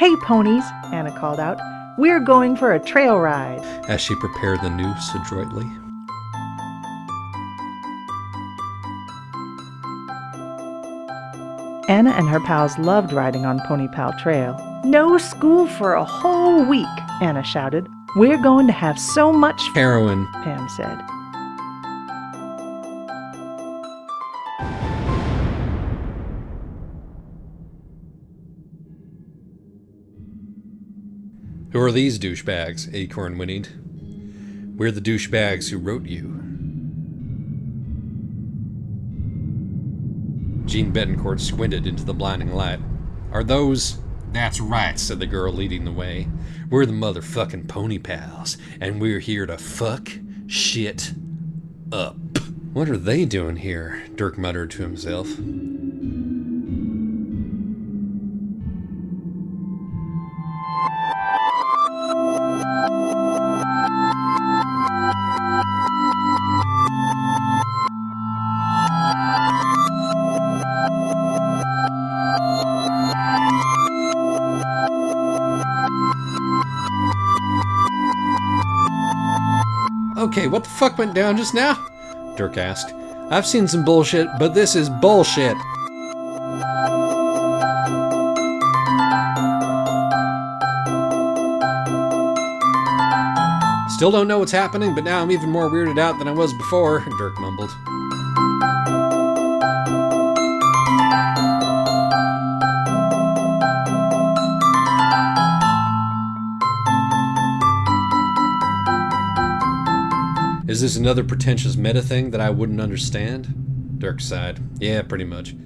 Hey, ponies, Anna called out. We're going for a trail ride. as she prepared the noose adroitly. Anna and her pals loved riding on Pony Pal Trail. No school for a whole week, Anna shouted. We're going to have so much Heroin. Pam said. Who are these douchebags? Acorn whinnied. We're the douchebags who wrote you. Jeanne Betancourt squinted into the blinding light. Are those. That's right, said the girl leading the way. We're the motherfucking pony pals, and we're here to fuck shit up. What are they doing here? Dirk muttered to himself. Okay, what the fuck went down just now? Dirk asked. I've seen some bullshit, but this is bullshit. Still don't know what's happening, but now I'm even more weirded out than I was before, Dirk mumbled. Is this another pretentious meta thing that I wouldn't understand? Dirk sighed. Yeah, pretty much.